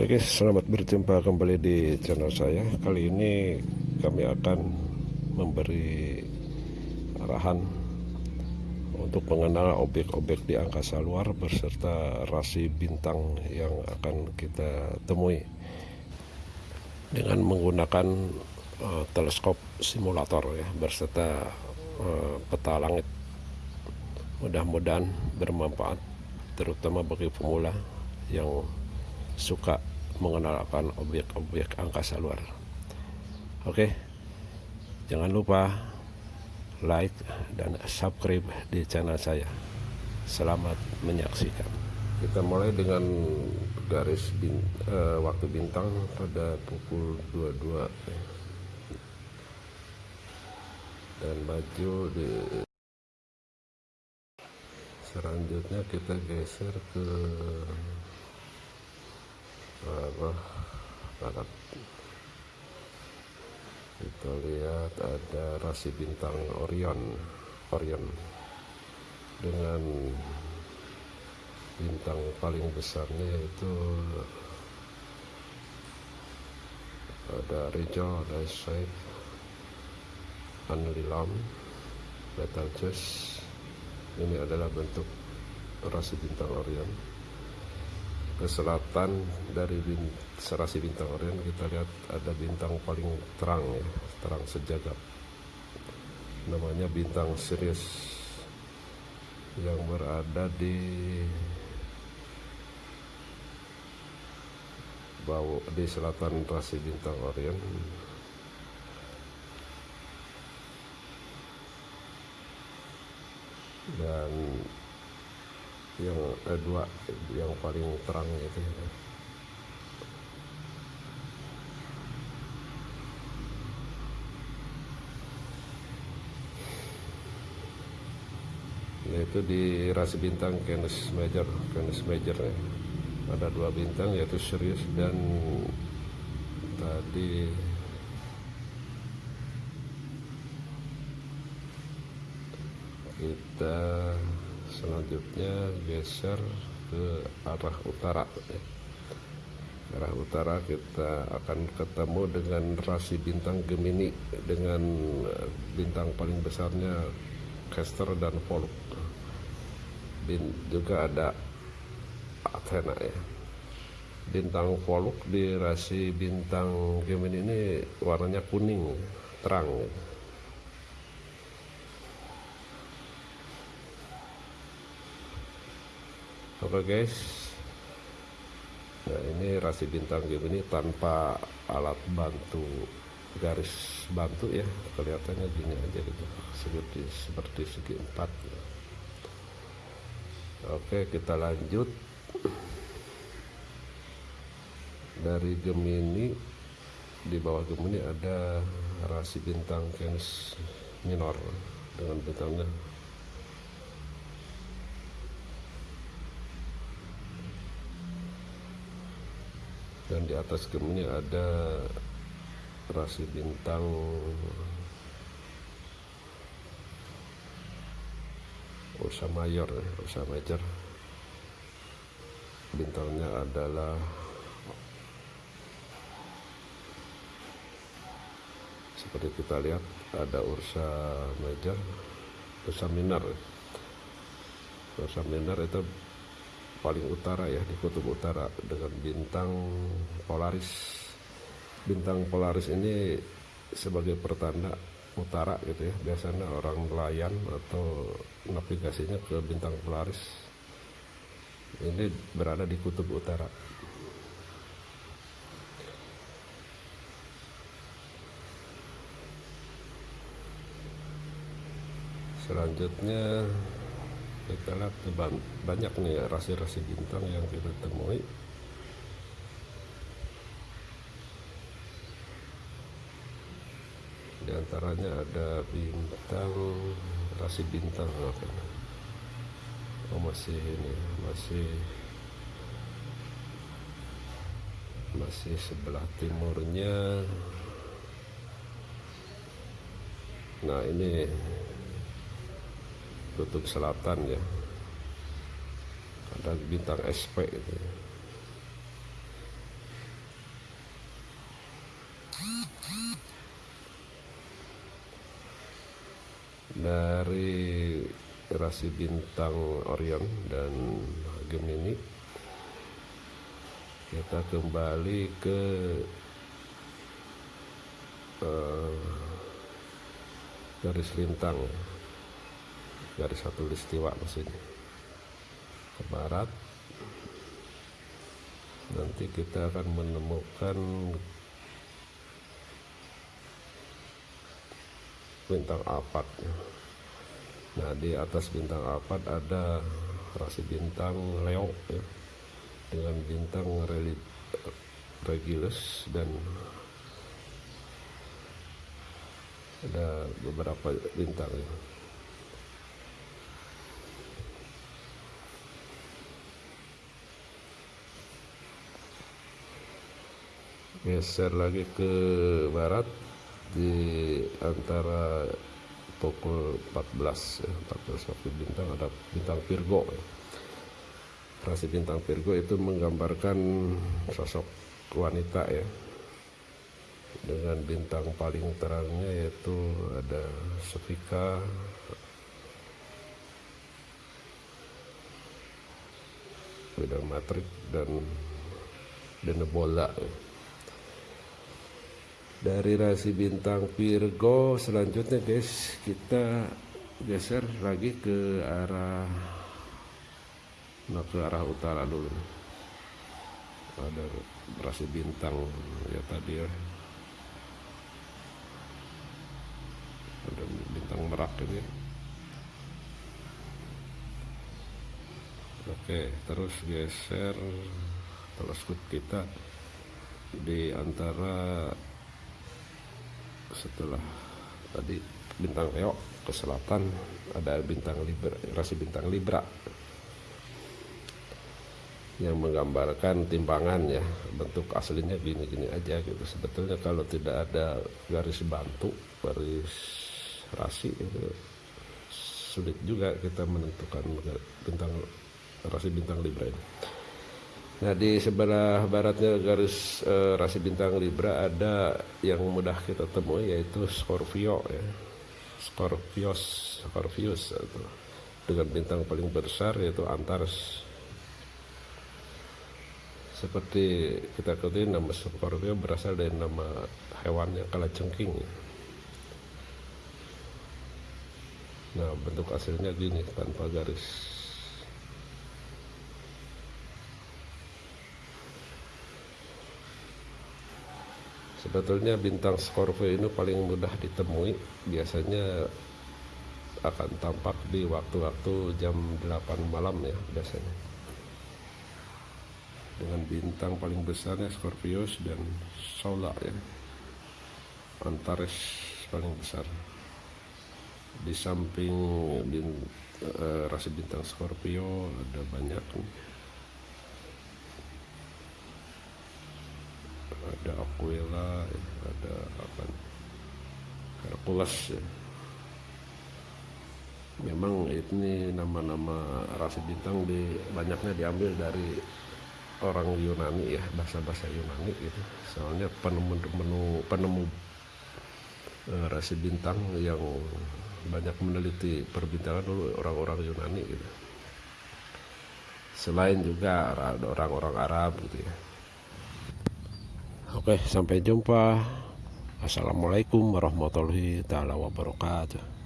Oke guys, selamat berjumpa kembali di channel saya. Kali ini kami akan memberi arahan untuk mengenal objek-objek di angkasa luar beserta rasi bintang yang akan kita temui dengan menggunakan uh, teleskop simulator ya beserta uh, peta langit. Mudah-mudahan bermanfaat terutama bagi pemula yang suka mengenalkan objek-objek angkasa luar. Oke, jangan lupa like dan subscribe di channel saya. Selamat menyaksikan. Kita mulai dengan garis bin, uh, waktu bintang pada pukul 22 dan baju di selanjutnya kita geser ke apa? Barat. Kita lihat ada rasi bintang Orion. Orion. Dengan bintang paling besarnya yaitu ada Rijal, ada Saif, Anlilam, Betelgeuse ini adalah bentuk rasi bintang Orion. Ke selatan dari bin, serasi bintang Orion kita lihat ada bintang paling terang ya terang sejagat. Namanya bintang Sirius yang berada di bawah di selatan rasi bintang Orion dan yang eh, dua yang paling terang itu ya. yaitu di rasi bintang Canis Major Canis Major ya. ada dua bintang yaitu Sirius dan tadi kita selanjutnya geser ke arah utara ya. arah utara kita akan ketemu dengan rasi bintang Gemini dengan eh, bintang paling besarnya Castor dan Pollux Bin, juga ada Athena ya bintang Pollux di rasi bintang Gemini ini warnanya kuning terang ya. Oke guys. Nah ini rasi bintang Gemini tanpa alat bantu garis bantu ya. Kelihatannya gini aja gitu. Seperti seperti segi empat. Oke kita lanjut. Dari Gemini di bawah Gemini ada rasi bintang Canis minor. Dengan bintangnya dan di atas Gemini ada rasi bintang. Ursa Mayor Ursa Major. Bintangnya adalah seperti kita lihat ada Ursa Major Ursa Minor. Ursa Minor itu paling utara ya di kutub utara dengan bintang Polaris. Bintang Polaris ini sebagai pertanda utara gitu ya. Biasanya orang nelayan atau navigasinya ke bintang Polaris. Ini berada di kutub utara. Selanjutnya kita lihat banyak nih rasi-rasi bintang yang kita temui. Di antaranya ada bintang rasi bintang oh masih ini masih masih sebelah timurnya. Nah ini kutub selatan ya. Ada bintang SP itu. Dari rasi bintang Orion dan Gemini kita kembali ke uh, garis lintang garis satu listiwa maksudnya. Ke barat. Nanti kita akan menemukan bintang Alphard nah di atas bintang Alphard ada rasi bintang Leo ya, dengan bintang Regulus dan ada beberapa bintang ya. Geser lagi ke barat di antara pukul 14 ya, 14 waktu bintang ada bintang Virgo. Ya. Bintang Virgo itu menggambarkan sosok wanita ya. Dengan bintang paling terangnya yaitu ada Sofika. Bidang matrik dan Denebola dari rasi bintang Virgo selanjutnya guys kita geser lagi ke arah nah ke arah utara dulu. Ada rasi bintang ya tadi ya. Ada bintang merak ini. Oke terus geser teleskop kita di antara setelah tadi bintang Leo ke selatan ada bintang Libra rasi bintang Libra yang menggambarkan timpangan ya bentuk aslinya gini-gini aja gitu sebetulnya kalau tidak ada garis bantu garis rasi itu sulit juga kita menentukan bintang rasi bintang Libra ini. Nah di sebelah baratnya garis e, rasi bintang Libra ada yang mudah kita temui yaitu Scorpio ya. Scorpios, Scorpius atau dengan bintang paling besar yaitu Antares. Seperti kita ketahui nama Scorpio berasal dari nama hewannya kalajengking. Ya. nah bentuk hasilnya gini tanpa garis sebetulnya bintang Scorpio ini paling mudah ditemui. Biasanya akan tampak di waktu-waktu jam 8 malam ya biasanya. Dengan bintang paling besarnya Scorpius dan Solar ya. Antares paling besar. Di samping bin, uh, rasi bintang Scorpio ada banyak ada Aquila ada apa Hercules ya. memang ini nama-nama rasi bintang di banyaknya diambil dari orang Yunani ya bahasa-bahasa Yunani gitu soalnya penemu penemu penemu uh, rasi bintang yang banyak meneliti perbintangan dulu orang-orang Yunani gitu. Selain juga orang-orang Arab gitu ya. Oke, sampai jumpa. Assalamualaikum warahmatullahi taala wabarakatuh.